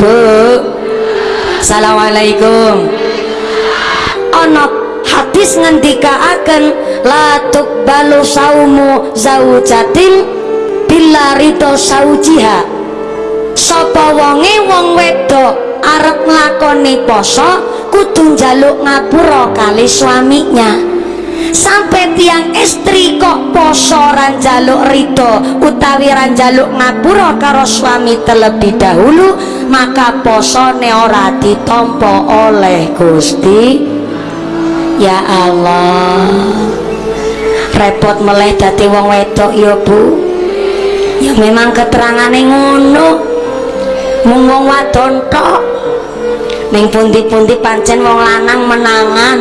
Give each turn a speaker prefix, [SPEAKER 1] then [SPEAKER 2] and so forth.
[SPEAKER 1] Bu Assalamualaikum. Ana hadis ngendikaaken la tuqbalu saumu zaujatin bila ridho saujiha. Sapa wonge wong wedok arep nglakoni poso kudu njaluk ngapura kali suaminya. Sampai tiang istri kok poso ranjaluk ridho utawi ranjaluk ngapura karo suami terlebih dahulu maka poso ora ditompo oleh Gusti. Ya Allah. Repot meleh dati wong wedok ya bu. Ya memang keterangannya ngono. Mung wong wadon tok. Ning pundi-pundi pancen wong lanang menangan